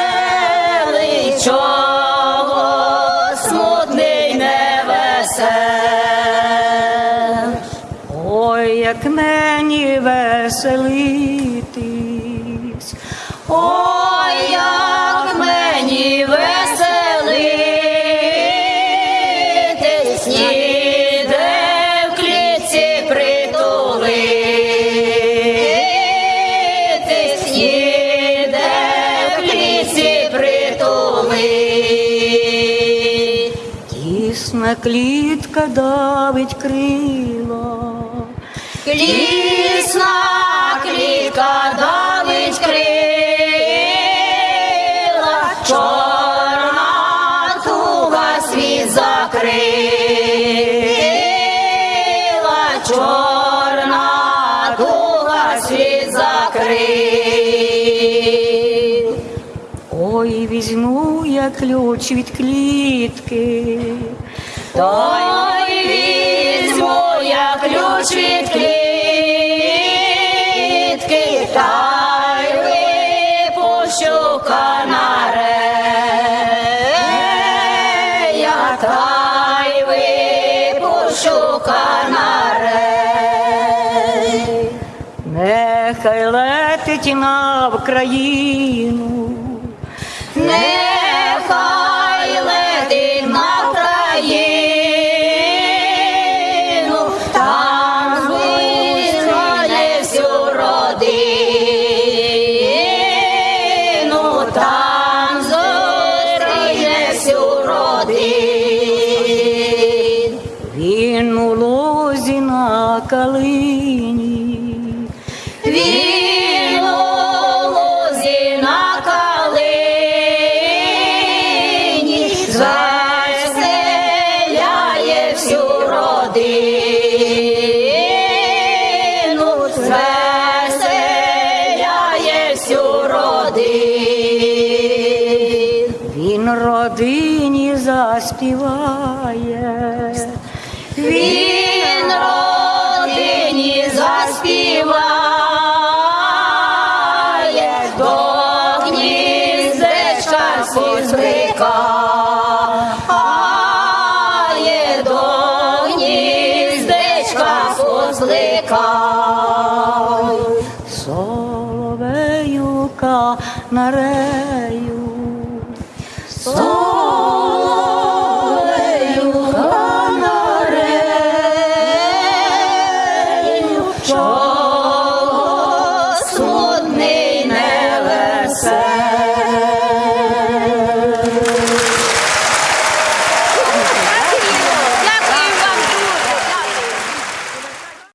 веселий, чого смутний не весел. Ой, як мені веселитись, ой, як Тісна клітка давить крила. Клісна клітка давить візьму я ключ від клітки. Ой, візьму я ключ від клітки, та й випущу канарея, та й випущу канарей. Нехай летить на Вкраїну, калині, він у лозі на калині, звеселяє всю родину, звеселяє всю родину. Він родині заспіває. Він гніздечка позликає, до гніздечка позликає. Соловеюка нарею. Соловеюка